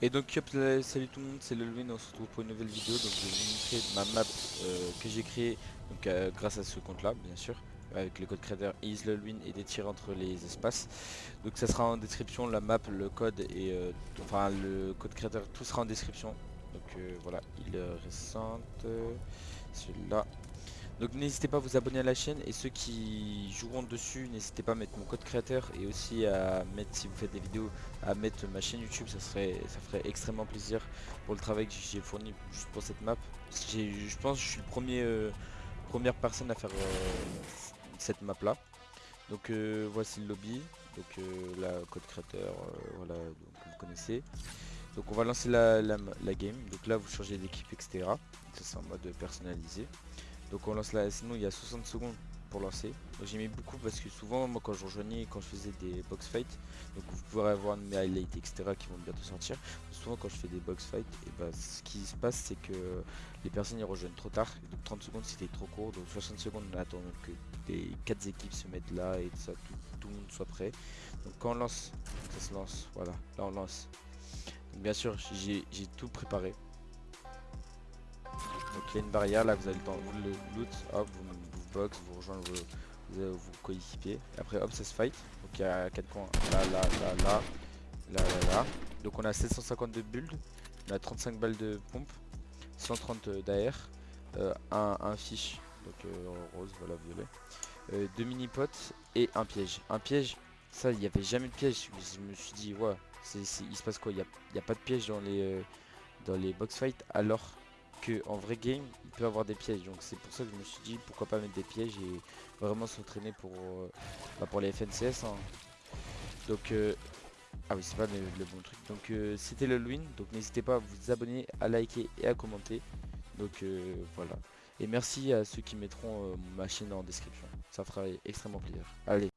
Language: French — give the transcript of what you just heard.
Et donc salut tout le monde, c'est le Louis, on se retrouve pour une nouvelle vidéo. Donc je vais vous montrer ma map euh, que j'ai créée donc, euh, grâce à ce compte là bien sûr avec le code créateur isLeLwin et des tirs entre les espaces. Donc ça sera en description la map le code et euh, enfin le code créateur tout sera en description. Donc voilà il est récente celui-là donc n'hésitez pas à vous abonner à la chaîne et ceux qui joueront dessus, n'hésitez pas à mettre mon code créateur et aussi à mettre, si vous faites des vidéos, à mettre ma chaîne YouTube, ça, serait, ça ferait extrêmement plaisir pour le travail que j'ai fourni juste pour cette map. Je pense que je suis le premier, euh, première personne à faire euh, cette map là. Donc euh, voici le lobby, donc la code créateur, voilà, donc vous connaissez. Donc on va lancer la, game, donc là vous changez d'équipe etc. Ça c'est en mode personnalisé. Donc on lance la sinon il y a 60 secondes pour lancer. J'ai mis beaucoup parce que souvent moi quand je rejoignais quand je faisais des box fights, donc vous pourrez avoir mes highlights etc qui vont bientôt sortir. Souvent quand je fais des box fights, et bah, ce qui se passe c'est que les personnes y rejoignent trop tard. donc 30 secondes c'était trop court. Donc 60 secondes on attend que les 4 équipes se mettent là et ça, tout, le monde soit prêt. Donc quand on lance, ça se lance, voilà, là on lance. Bien sûr j'ai tout préparé. Donc il y a une barrière, là vous avez le temps, vous le loot, hop, vous, vous box, vous rejoignez vos, vos coéquipiers. Après hop ça se fight. Donc il y a 4 points. Là, là, là, là, là, là, là. Donc on a 752 builds, on a 35 balles de pompe, 130 d'AR, euh, un, un, fiche, donc euh, rose, voilà, violet, euh, deux mini potes et un piège. Un piège, ça il n'y avait jamais de piège, je me suis dit, ouais, il se passe quoi? Il n'y a, a, pas de piège dans les, dans les box fights alors? Que en vrai game il peut avoir des pièges. Donc c'est pour ça que je me suis dit pourquoi pas mettre des pièges et vraiment s'entraîner pour euh, bah, les FNCS hein. donc euh, ah oui c'est pas le, bon truc. Donc euh, c'était le win. Donc n'hésitez pas à vous abonner à liker et à commenter. Donc voilà. Et merci à ceux qui mettront ma chaîne en description. Ça fera extrêmement plaisir. Allez